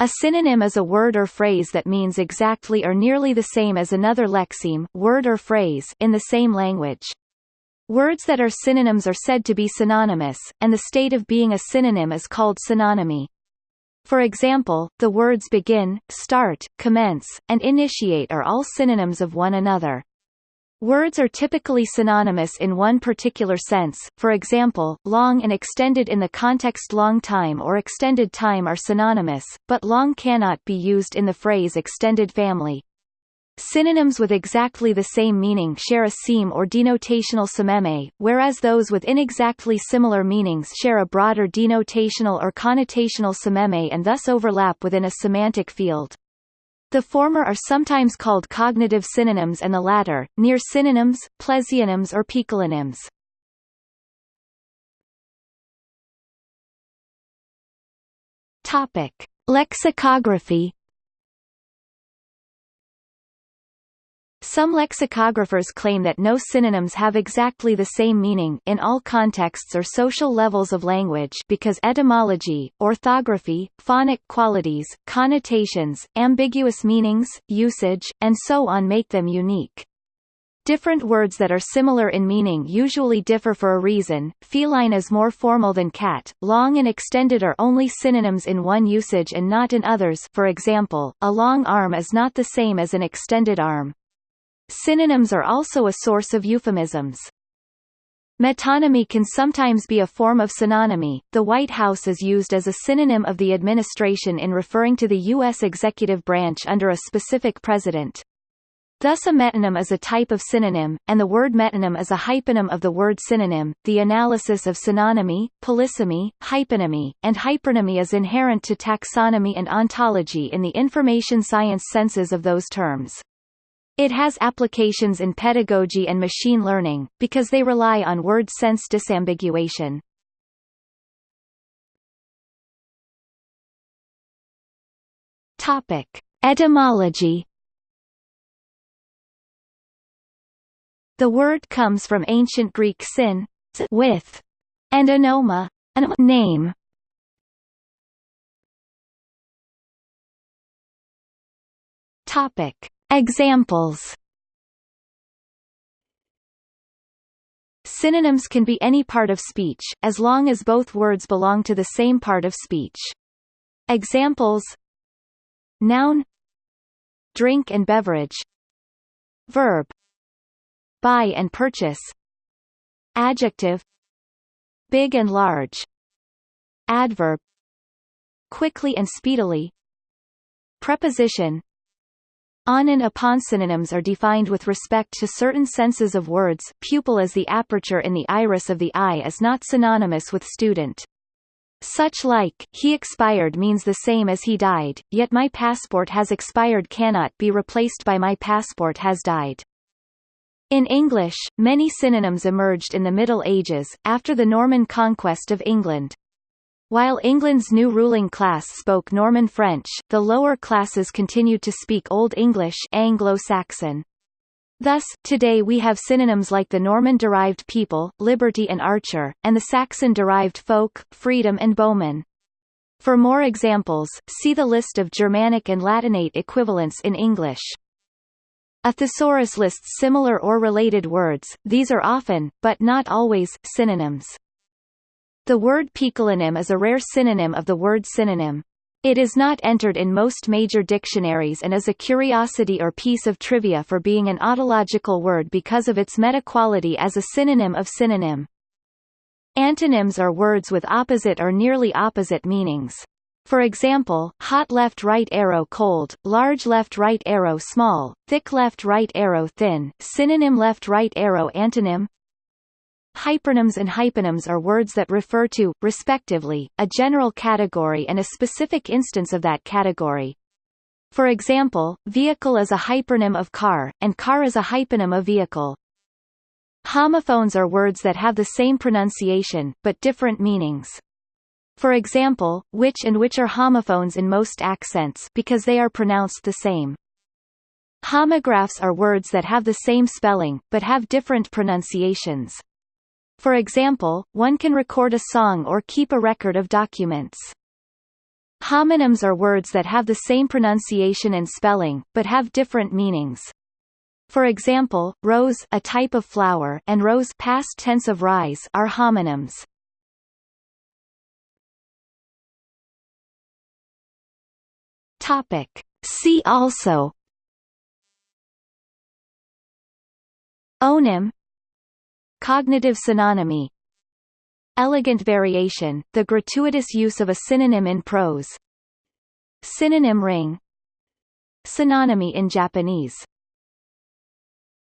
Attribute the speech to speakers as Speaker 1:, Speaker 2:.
Speaker 1: A synonym is a word or phrase that means exactly or nearly the same as another lexeme word or phrase in the same language. Words that are synonyms are said to be synonymous, and the state of being a synonym is called synonymy. For example, the words begin, start, commence, and initiate are all synonyms of one another. Words are typically synonymous in one particular sense, for example, long and extended in the context long time or extended time are synonymous, but long cannot be used in the phrase extended family. Synonyms with exactly the same meaning share a seme or denotational sememe, whereas those with inexactly similar meanings share a broader denotational or connotational sememe and thus overlap within a semantic field. The former are sometimes called cognitive synonyms and the latter, near synonyms, plesionyms or poecilonyms. Topic. Lexicography Some lexicographers claim that no synonyms have exactly the same meaning in all contexts or social levels of language because etymology, orthography, phonic qualities, connotations, ambiguous meanings, usage, and so on make them unique. Different words that are similar in meaning usually differ for a reason. Feline is more formal than cat. Long and extended are only synonyms in one usage and not in others. For example, a long arm is not the same as an extended arm. Synonyms are also a source of euphemisms. Metonymy can sometimes be a form of synonymy. The White House is used as a synonym of the administration in referring to the U.S. executive branch under a specific president. Thus a metonym is a type of synonym, and the word metonym is a hyponym of the word synonym. The analysis of synonymy, polysemy, hyponymy, and hypernymy is inherent to taxonomy and ontology in the information science senses of those terms. It has applications in pedagogy and machine learning, because they rely on word sense disambiguation. Topic. Etymology The word comes from ancient Greek syn, with, and onoma, an name. Topic. Examples. Synonyms can be any part of speech, as long as both words belong to the same part of speech. Examples. Noun. Drink and beverage. Verb. Buy and purchase. Adjective. Big and large. Adverb. Quickly and speedily. Preposition on and upon synonyms are defined with respect to certain senses of words pupil as the aperture in the iris of the eye is not synonymous with student. Such like, he expired means the same as he died, yet my passport has expired cannot be replaced by my passport has died. In English, many synonyms emerged in the Middle Ages, after the Norman conquest of England. While England's new ruling class spoke Norman French, the lower classes continued to speak Old English Anglo-Saxon. Thus, today we have synonyms like the Norman-derived people, liberty and archer, and the Saxon-derived folk, freedom and bowman. For more examples, see the list of Germanic and Latinate equivalents in English. A thesaurus lists similar or related words, these are often, but not always, synonyms. The word poecilonym is a rare synonym of the word synonym. It is not entered in most major dictionaries and is a curiosity or piece of trivia for being an autological word because of its meta-quality as a synonym of synonym. Antonyms are words with opposite or nearly opposite meanings. For example, hot left right arrow cold, large left right arrow small, thick left right arrow thin, synonym left right arrow antonym, Hypernyms and hyponyms are words that refer to, respectively, a general category and a specific instance of that category. For example, vehicle is a hypernym of car, and car is a hyponym of vehicle. Homophones are words that have the same pronunciation, but different meanings. For example, witch and which are homophones in most accents because they are pronounced the same. Homographs are words that have the same spelling, but have different pronunciations. For example, one can record a song or keep a record of documents. Homonyms are words that have the same pronunciation and spelling, but have different meanings. For example, rose a type of flower and rose past tense of rise are homonyms. Topic. See also Onym Cognitive synonymy. Elegant variation, the gratuitous use of a synonym in prose. Synonym ring. Synonymy in Japanese